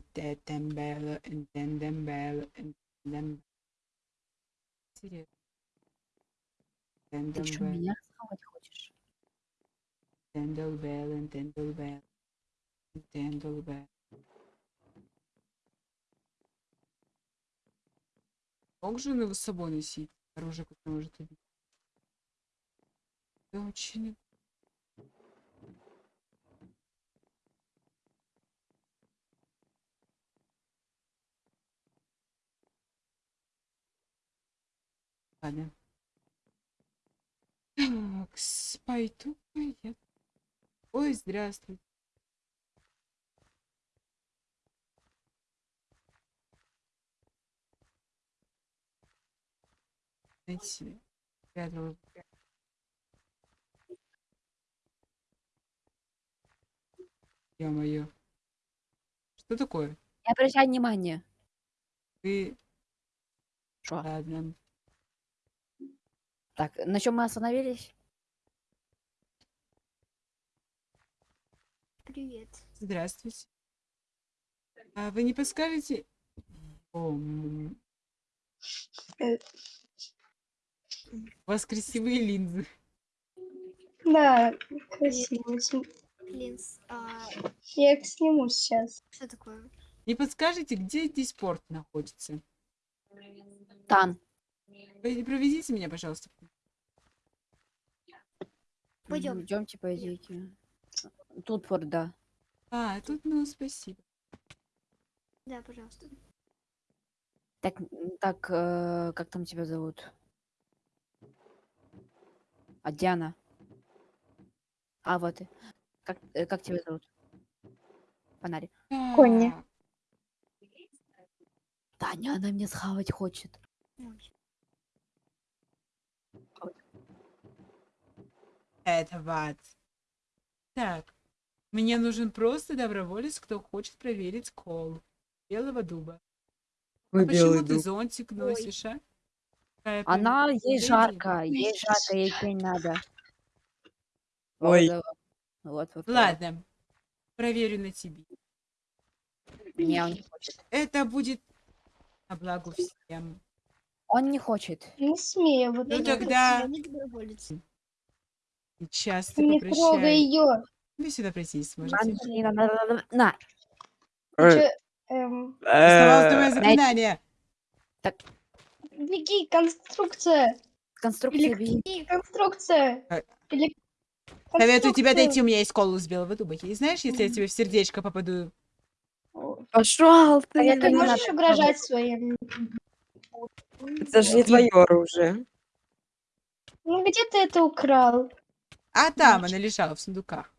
Тембело, Тембело. Интересно. Ты что, меня схавать хочешь? Тембело, Тембело, Тембело. Мог же его с собой носить? Оружие, которое может убить. Это очень... Ладно. Так, пойду я. Ой, здравствуй. Найти себе. Спрятала. Ё-моё. Что такое? Не обращай внимания. Ты... Что? Ладно. Так, на чем мы остановились? Привет. Здравствуйте. А вы не подскажете? О. У вас красивые линзы. Да, красиво. См- Линз, а Я их сниму сейчас. что такое? Не подскажете, где здесь порт находится? Там. Вы проведите меня, пожалуйста. Пойдем. Идемте, пойдите. Тут порт, да. А, тут, ну, спасибо. Да, пожалуйста. Так, так, э, как там тебя зовут? А Диана? А, вот ты. Как, э, как тебя зовут? Фонарик. Конни. Так, Таня, она меня схавать хочет. Ой. Это ват. Так, мне нужен просто доброволец, кто хочет проверить кол белого дуба. Ой, А почему ты дуб. зонтик Ой. носишь, а? Какая Она, прям ей жарко, ей жарко, ей тень надо. Ой. Вот, вот. вот. Ладно, проверю на тебе. Не, он не хочет. Это будет на благо всем. Он не хочет. Не смею, вот Ну тогда- хочу. Сейчас ты Не трогай ее. Вы сюда прийти сможете. На. Э, эм, Оставалось твое э, заклинание. беги, конструкция. Конструкция беги. Конструкция. Э. Советую тебе конструкция. дойти, у меня есть колу из белого дуба. И знаешь, если я тебе в сердечко попаду, Пошел А я- ты. ты не можешь угрожать своим? Это же не твое оружие. Ну где ты это украл? А там она лежала в сундуках.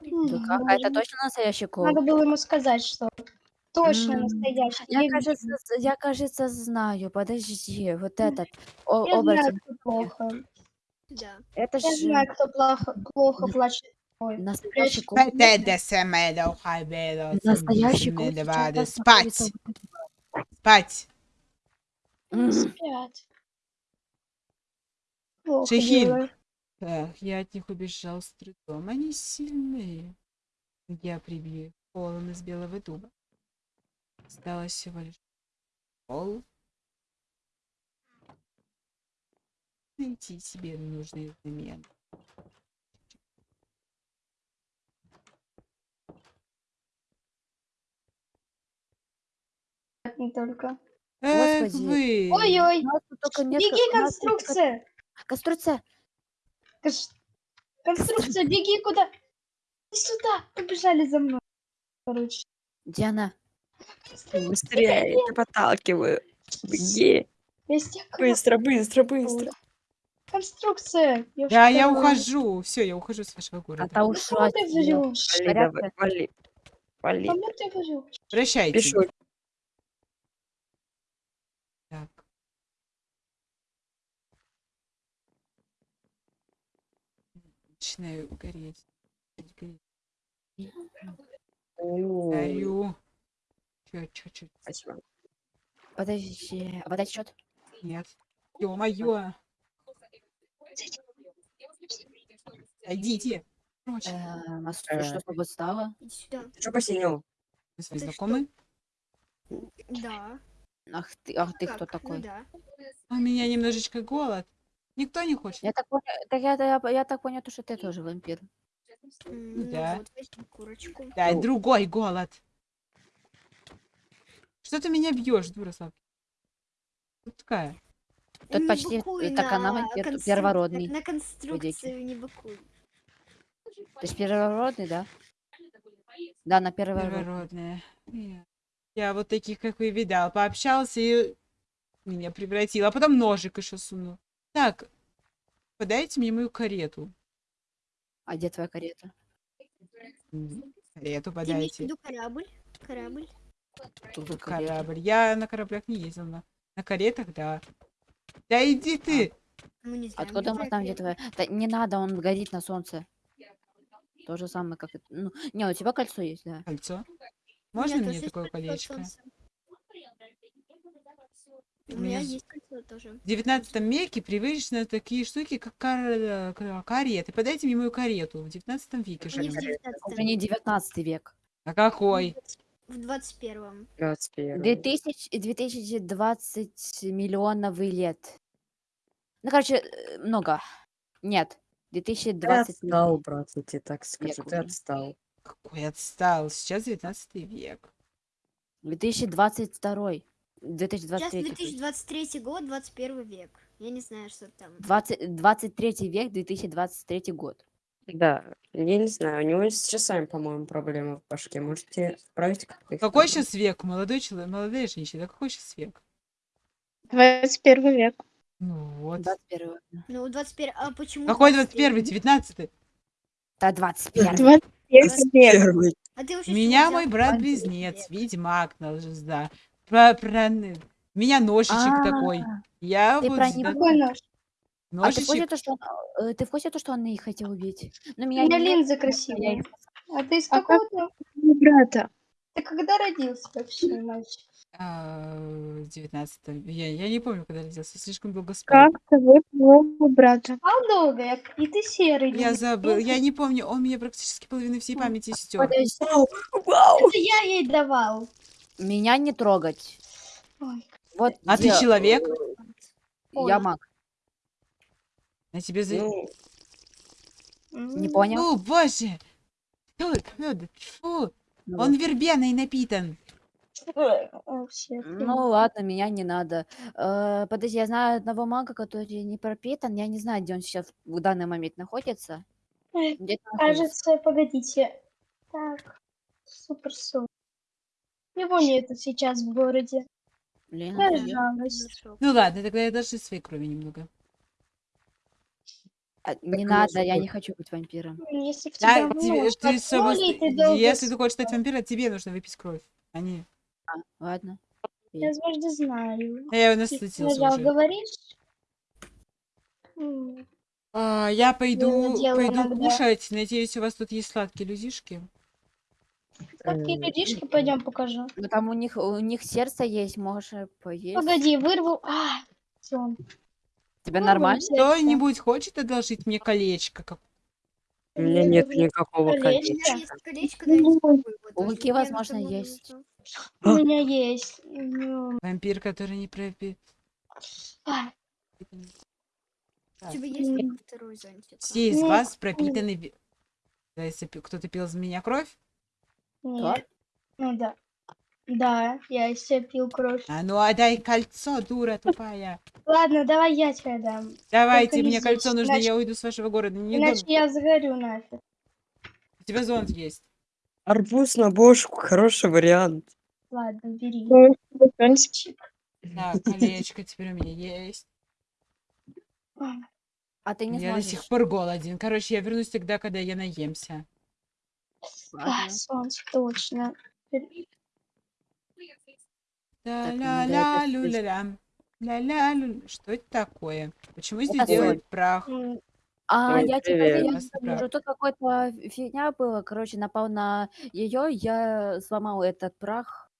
Как? А это точно настоящий кол? Надо было ему сказать, что точно настоящий. Я, Я, кажется, я, кажется, знаю. Подожди, вот этот. О, я знаю, оборотень. кто плохо. Да. Это Я же знаю, кто плохо, плохо плачет. Настоящий кол. Настоящий сейчас Спать! Спать! Спят. Делаю. Так, я от них убежал с трудом. Они сильные. Я прибью их полом из белого дуба. Осталось всего лишь пол. Найти себе нужные замены. Не только. Эх Господи. вы! Ой-ой, беги, конструкция. Конструкция. Кон- Конструкция, беги куда? Иди сюда, побежали за мной. Короче. Диана. Быстрее, я тебя подталкиваю. Беги. Быстро, быстро, быстро. Конструкция. Я Да, я ухожу. Все, я ухожу с вашего А города. та Ну, ушла. Врешь? Вали, давай, вали. Вали. Прощайте. Пишу. Так. Начинаю гореть. Гореть. Горю. Чё, чё, чё? Спасибо. Подожди. А подать счет? Нет. Ё-моё. Идите. Прочь. Эм, а что, Э. что с тобой стало? Иди сюда. Ты что посинел? Вы свои знакомые? Да. Ах ты, ах ты кто Ну такой? да. У меня немножечко голод. Никто не хочет. Я так понял, так я, я, я так понял, то, что ты тоже вампир. Да. вот. Да, Ну. другой голод. Что ты меня бьешь, дура Славка? Кто такая? Тут Не почти, так она на вампир, констру- первородный. На конструкцию не быкуй. Ты же первородный, да? Да, на первородный. Первородная. Я- вот таких, как вы, видал. Пообщался и меня превратил. А потом ножик еще сунул. Так, подайте мне мою карету. А где твоя карета? Карету Ты подайте. виду корабль? Корабль? Тут. Корабль. Я на кораблях не ездил. На, на каретах, да. Да иди ты! Мы не знаем. Откуда мы знаем, где твоя твоя? Да не надо, он горит на солнце. То же самое, как... и- Ну, не, у тебя кольцо есть, да. Кольцо. Можно тоже мне такое колечко? солнца. У меня есть кольцо тоже. В 19 веке привычны такие штуки, как кар- кареты. Подайте мне мою карету. В 19 веке. 19 Уже не 19 век. А какой? в 21 21. 2000, 2020 миллионов лет. Ну, короче, э, много. Нет. Ты 2020 отстал, брат, я тебе так скажу, Век ты отстал. Какой отстал. Сейчас 19 век. 2022. Сейчас 2023. то есть. 2023 год, 21 век. Я не знаю, что там. 20, 23 век, 2023 год. Да, я не знаю, у него с часами, по-моему, проблемы в башке. Можете отправить как-то их Какой туда? сейчас век? Молодой человек, молодая женщина. Какой сейчас век? 21 век. Ну вот. 21. Ну, 21... А почему Какой 23? 21 19 Да, 21. 21 век. Первый. А ты Меня мой брат-близнец, ведьмак, да. Про, про... У меня ножичек такой. Я А, ты вот про с- него- нож? А ты в курсе, ножичек. то, что он, э, ты в курсе, то, что он их хотел убить? Ну, У меня меня не- линзы я красивые. их- А ты из А как какого-то... брата. Ты когда родился вообще, мальчик? а, в 19 я, я не помню, когда родился. Слишком долго спал. Как зовут моего брата? Спал долго, я- и ты серый. Я забыл. Я не помню. Он мне практически половину всей памяти стер. Подожди, Это я ей давал. Меня не трогать. Ой. Вот А ты где, человек? э, Я Ой. маг. На тебе за... Ну, Не понял? Фу, боже! Фу, фу! Ну Он вот. вербеной напитан. ой, о, Ну ладно, меня не надо. Э, подожди, я знаю одного мага, который не пропитан. Я не знаю, где он сейчас в данный момент находится. Ой, Где-то находится. Кажется, погодите. Так, супер су. Его нету сейчас в городе. Блин, жалость. Ну ладно, тогда я даже своей крови немного. А, не Так надо, я хоть- не хочу быть вампиром. Если Да, тебе, ты подколет, ты долго Если ты хочешь стать вампиром, тебе нужно выпить кровь. А не... А, ладно. Я звезды знаю. А я его насытился уже. говоришь? А, я пойду, дело пойду иногда. кушать. Надеюсь, у вас тут есть сладкие людишки. Какие Э, людишки, пойдем покажу. Ну там у них у них сердце есть, можешь поесть. Погоди, вырву. А, всё. Тебе вырву нормально? Кто-нибудь хочет одолжить мне колечко? Как... У меня нет никакого колечка. меня есть колечко, дай мне попробую его У тоже. Луки, Я на возможно, есть. У меня есть. Ну, Вампир, который не пропит. а, У тебя есть М. второй зонтик? Все из Ну, вас пропитаны... ви- Да, если кто-то пил из меня кровь, Нет. Ну да. Да, я из себя пил кровь. а ну отдай кольцо, дура тупая. Ладно, давай я тебе дам. Давайте, не мне кольцо нужно, иначе- я уйду с вашего города. Не Иначе дом- я загорю нафиг. У тебя зонт есть. Арбуз на бошку, хороший вариант. Ладно, бери. Ну, Чик. Так, колечко теперь у меня есть. А, А ты не я до сможешь. сих пор голоден. Короче, я вернусь тогда, когда я наемся. А, солнце, точно. Ля-ля-ля-лю-ля-лям. Ля-ля-лю. Что это такое? Почему здесь делают прах? А, Ой, я тебе привет. я скажу, тут какой-то фигня была, короче, напал на ее, я сломал этот прах.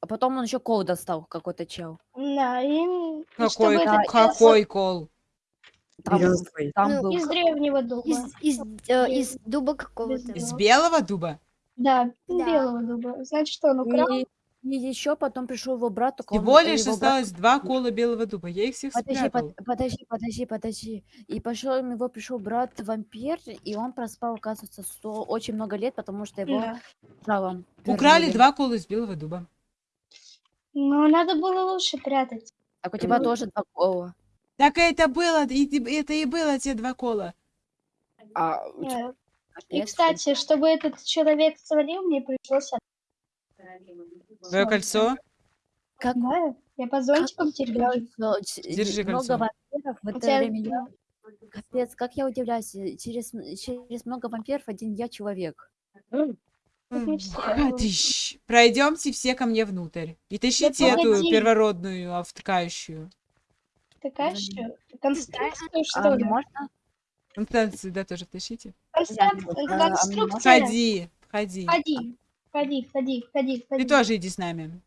А потом он еще кол достал, какой-то чел. Да, и, Какой, какой кол? Там, Березовый. там Ну, был. из древнего дуба. Из, из, э, из дуба какого-то. Из белого дуба? Да, Да. белого дуба. Значит, что он украл? И, еще потом пришел его брат, Всего лишь его брат- осталось два кола белого дуба. Я их всех Подожди, спрятал. под- подожди, подожди, подожди. И пошел, у него пришел брат вампир, и он проспал, оказывается, сто, очень много лет, потому что его Да. Украли два кола из белого дуба. Но надо было лучше прятать. Так у тебя Ну. тоже два кола. Так это было, и это и было те два кола. А, Э, И, кстати, чтобы этот человек свалил, мне пришлось... Твое кольцо. как Да, я по зонтикам терял. Всё, ч- Держи много кольцо. вампиров в это время. Капец, как я удивляюсь, э, через, через много вампиров один я человек. Пройдемте все ко мне внутрь. И тащите эту первородную автокающую. Такая что? Конструкция, А что ли? можно? Констанцию сюда тоже тащите. Конструк- а Конструкция. Ходи, ходи. Ходи, ходи, ходи, ходи, Ты тоже иди с нами.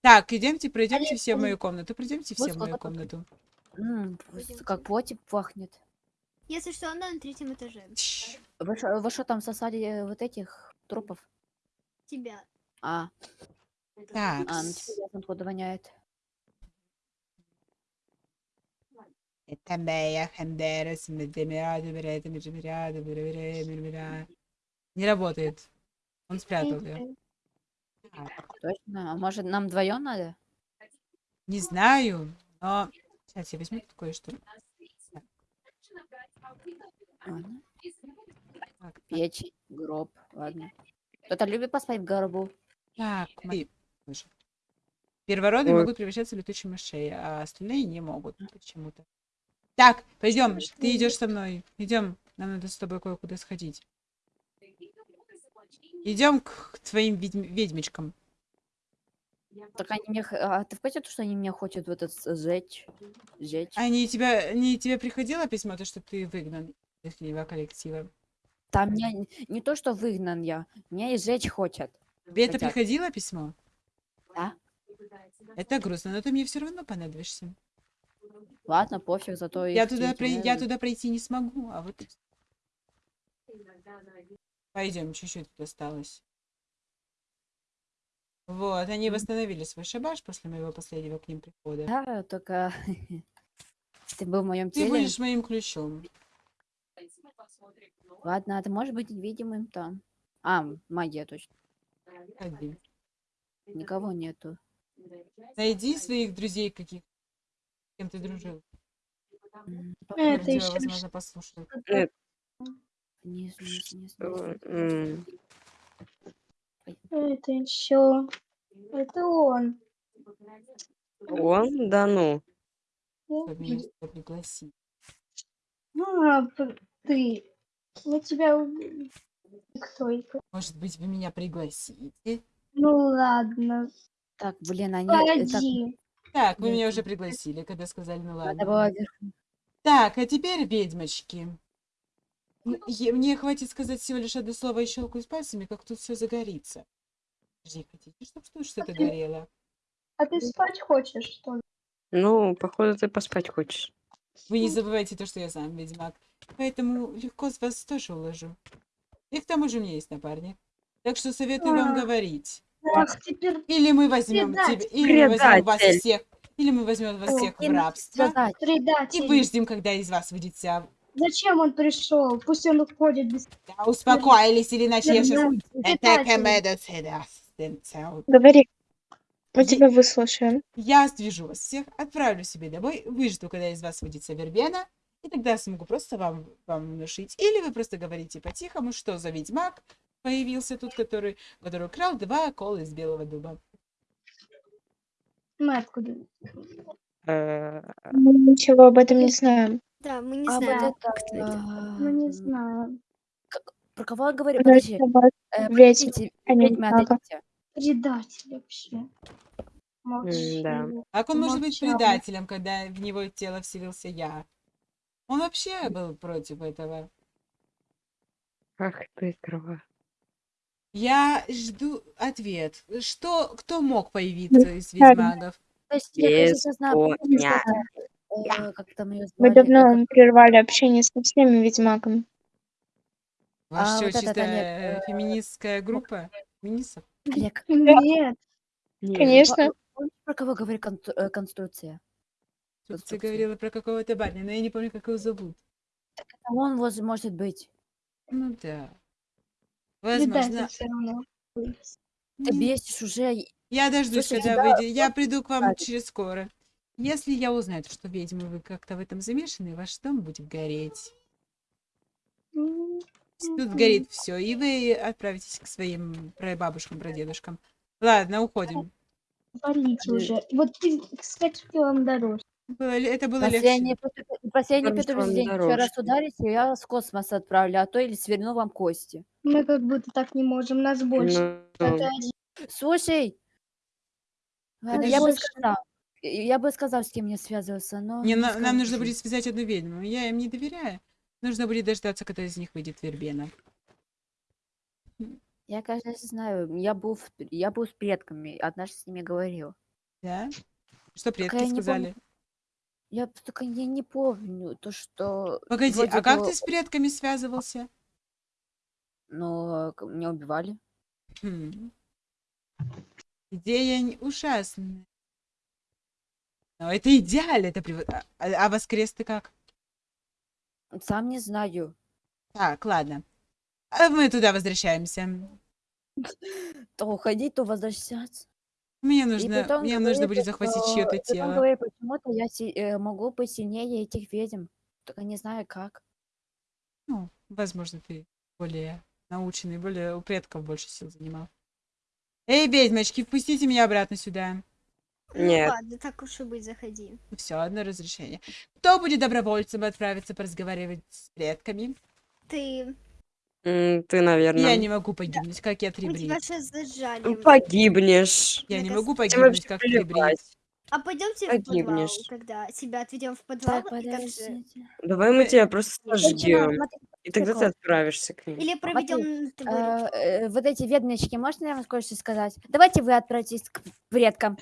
Так, идемте, пройдемте все в мою комнату. Пройдемте все в мою комнату. Как плотик пахнет. Если что, она на третьем этаже. Вы что, там сосали э, вот этих трупов? Тебя. А, Так. а ну теперь воняет. Беревере, мирмира. Не работает. Он спрятал ее. Точно? А может нам вдвоем надо? Не знаю, но... Сейчас я возьму кое-что. Так, Печень, гроб, ладно. Кто-то любит поспать в гробу? так, Боже. Первородные Ой. могут превращаться в летучие мышей, а остальные не могут почему-то. Так, пойдем, ты идешь со мной. Идем, нам надо с тобой кое-куда сходить. Идем к твоим ведьм- ведьмичкам. Так они мне... х- А ты в курсе, что они меня хотят в этот с- сжечь? Сжечь? Они тебя, не тебе приходило письмо, то, что ты выгнан из ихнего коллектива? Там меня н- не то, что выгнан я, меня и сжечь хотят. Тебе это Хотят. приходило письмо? Да. Это грустно, но ты мне все равно понадобишься. Ладно, пофиг, зато Я туда, прой- я туда пройти не смогу, а вот... Пойдем, чуть-чуть осталось. Вот, они восстановили свой шабаш после моего последнего к ним прихода. Да, только... Ты был в моем Ты теле. будешь моим ключом. Ладно, а ты можешь быть видимым там. А, магия точно. Ходи. Никого нету. Найди своих друзей каких, кем ты дружил. М, Это еще возможно, м, Это еще... Это он. Он? Да ну. Меня сюда пригласить. А, ты. Мы тебя. Кто это? Может быть, вы меня пригласите? Ну ладно. Так, блин, они... э, так, Погоди. Так, вы меня нет. уже пригласили, когда сказали, ну ладно. Так, а теперь, ведьмочки. Е- Мне хватит сказать всего лишь одно слово и щелкаю пальцами, как тут все загорится. Подожди, хотите, чтобы тут что-то ты- горело? А ты спать хочешь, что ли? Ну, походу, ты поспать хочешь. Вы не забывайте то, что я сам ведьмак. Поэтому легко с вас тоже уложу. И к тому же у меня есть напарник. Так что советую вам А. говорить. Ах, теперь Или мы возьмем Предатель. тебя, или мы возьмем вас Предатель. всех, или мы возьмем вас всех в рабство. сказать. И предатель. выждем, когда из вас выйдет вся... Зачем он пришел? Пусть он уходит без... Да, успокоились, или иначе я сейчас... Предатель. Говори. Мы тебя выслушаем. Я свяжу вас всех, отправлю себе домой, выжду, когда из вас выйдет вербена, и тогда смогу просто вам, вам внушить. Или вы просто говорите по-тихому, что за ведьмак появился тут, который, который украл два кола из белого дуба. Мы откуда? Э, Мы ничего об этом не знаем. Да, мы не А знаем, это, это. Мы не знаем. Про кого я говорю? Подожди. э, подождите, а. Предатель вообще. Молчи. да. Как он может быть предателем, когда в него тело вселился я? Он вообще был против этого. Ах ты, крова. Я жду ответ. Что, кто мог появиться из ведьмагов? Я, коня. э, как там ее Мы звали. давно прервали общение со всеми ведьмаками. Ваша А что, вот чисто Олег, э, феминистская группа? Феминистов? Олег, Нет. Нет. Конечно. помнишь, про кого говорит кон- э, конструкция? Тут ты Конструкция. говорила про какого-то парня, но я не помню, как его зовут. А Он воз- может быть. Ну да. Возможно. все равно. Ты бесишь уже. Я дождусь, Слушай, когда тебя выйдет. Я приду к вам сказали. через скоро. Если я узнаю, что ведьмы вы как-то в этом замешаны, ваш дом будет гореть. Тут горит все, и вы отправитесь к своим прабабушкам, прадедушкам. Ладно, уходим. Валите уже. Вот ты, кстати, вам дороже. Было ли- это было легче. предупр- последнее Потому что предупреждение. Еще раз дороже. ударите, я вас в космос отправлю, а то или сверну вам кости. Мы как будто так не можем, нас больше. Ну, один. Слушай, я бы Больше. сказал, я бы сказал, с кем мне связываться, но Не, не на- нам нужно скажу. будет связать одну ведьму. Я им не доверяю. Нужно будет дождаться, когда из них выйдет вербена. Я, конечно, знаю, я был, в- я был с предками, однажды с ними говорил. Да? Что предки я не помню, сказали? Я только я не помню то, что Погоди, а как бы, ты с предками связывался? ну, меня убивали. Хм. Идея ужасная. Но это идеально. Это а, а а воскрес ты как? Сам не знаю. Так, ладно. А мы туда возвращаемся. То уходить, то возвращаться. Мне И нужно, потом мне нужно говорит, будет захватить что- чье-то потом тело. говорит, почему-то я си- э, могу быть сильнее этих ведьм. Только не знаю как. Ну, возможно, ты более наученный, более у предков больше сил занимал. Эй, ведьмочки, впустите меня обратно сюда. Ну Нет. ладно, так уж и быть, заходи. Все, одно разрешение. Кто будет добровольцем отправиться поразговаривать с предками? Ты... м, ты, наверное, Я не могу погибнуть, как я Мы тебя трибрид. сейчас зажали. Ну, погибнешь. Я не могу погибнуть, вообще как трибрид. плевать. А пойдемте в подвал, Погибнешь. когда тебя отведем в подвал. Так, и там же- подождите. Давай мы тебя просто Женщина, сожгем. смотри, И тогда ты прикол. отправишься к ним. Или проведем... А, э, вот эти ведьмочки, можно я вам кое-что сказать? Давайте вы отправитесь к предкам.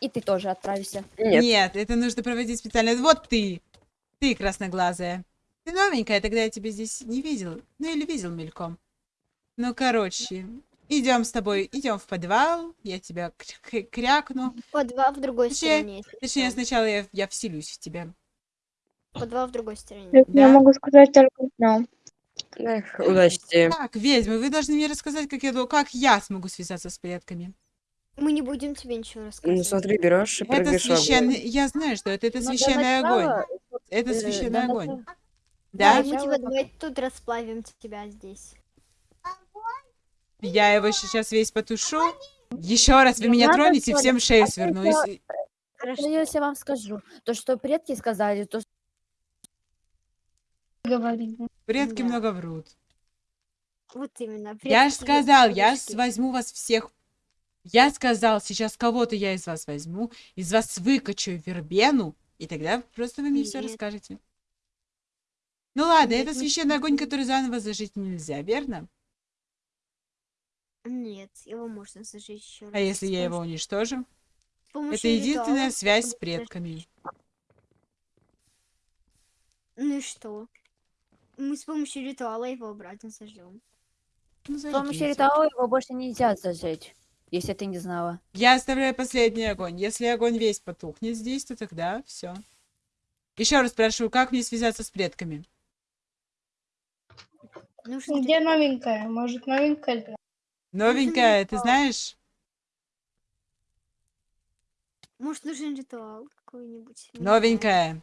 И ты тоже отправишься. Нет. Нет, это нужно проводить специально. Вот ты, ты красноглазая. Ты новенькая, тогда я тебя здесь не видел. Ну или видел мельком. Ну, короче, идем с тобой, идем в подвал, я тебя кр- кр- крякну. подвал в другой Точнее- стороне. Точнее, сначала я, я вселюсь в тебя. Подвал в другой стороне. Я Да. могу сказать только одно. Эх, удачи тебе. Так, ведьмы, вы должны мне рассказать, как я, как я смогу связаться с предками. Мы не будем тебе ничего Ну, рассказывать. смотри, берешь и Это прыгаешь в огонь. священный... Я знаю, что это, это Но священный огонь. начала, Это э, священный для огонь. Начала- Да? мы тебя давай тут расплавим тебя здесь. Я его сейчас весь потушу. Еще раз вы меня тронете, всем шею А сверну. Хорошо, если я вам скажу. То, что предки сказали, то, Говорит. Предки Да. много врут. Вот именно. Я же сказал, я возьму вас всех. Я сказал, сейчас кого-то я из вас возьму, из вас выкачу вербену, и тогда просто вы мне все Нет. расскажете. Ну ладно, это священный огонь, который заново зажить нельзя, верно? Нет, его можно зажечь еще раз. А если я его уничтожу? с помощью Это единственная связь с предками. Ну и что? Мы с помощью ритуала его обратно зажжем. Ну, с помощью ритуала его больше нельзя зажечь. Если ты не знала. Я оставляю последний огонь. Если огонь весь потухнет здесь, то тогда все. Еще раз прошу, как мне связаться с предками? Нужно Где новенькая? Может, новенькая? Новенькая, ты ритуал. знаешь? Может, нужен ритуал какой-нибудь? Новенькая.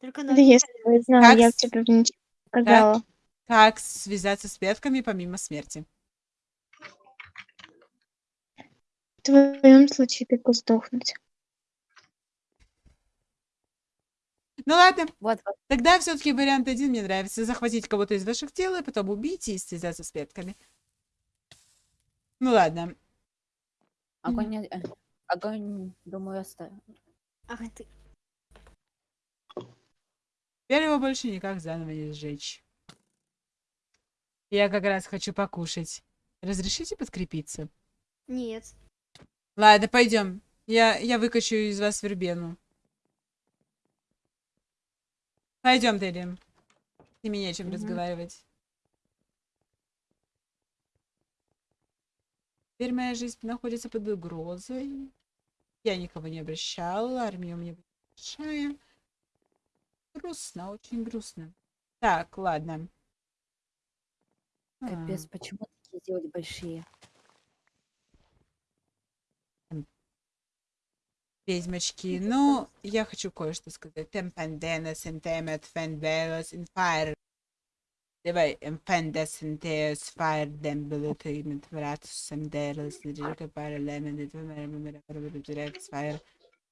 Только Да новенькая. если бы я знала, Как я бы тебе ничего не сказала. Как связаться с предками помимо смерти? В твоем случае только сдохнуть. Ну ладно, Вот, вот. тогда все-таки вариант один мне нравится. Захватить кого-то из ваших тел, и потом убить и связаться с предками. Ну ладно. Огонь, не- э, огонь, думаю, оставим. Ах ты. Теперь его больше никак заново не сжечь. Я как раз хочу покушать. Разрешите подкрепиться? Нет. Ладно, пойдем. Я, я выкачу из вас вербену. Пойдем, Дели. С ними нечем mm разговаривать. Теперь моя жизнь находится под угрозой. Я никого не обращала, армия у меня большая. Грустно, очень грустно. Так, ладно. А. Капец, а. почему такие делали большие? Ведьмочки, ну, я хочу кое-что сказать. Темпанденес, интемет, фенделос, инфайр. Давай, эмпендес, интеос, файр, дембелет, имет, вратус, семделос, неджика, пара, лемен, файр.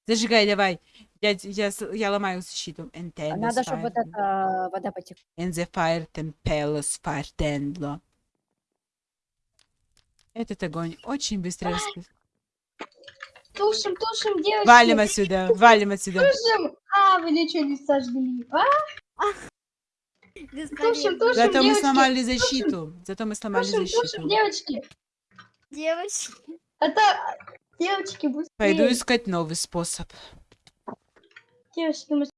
Зажигай, давай. Я, я, я ломаю защиту. А Энтендес, Надо, чтобы вот эта вода потекла. In the fire tempelos fire. Этот огонь очень быстро Тушим, тушим, девочки. Валим отсюда, валим отсюда. Тушим. А, вы ничего не сожгли. А, Бесполезно. тушим, Зато мы девочки, сломали защиту. Зато мы сломали тушим, тушим, защиту. девочки. Девочки. Это, девочки, быстрее. Пойду искать новый способ. Девочки, мы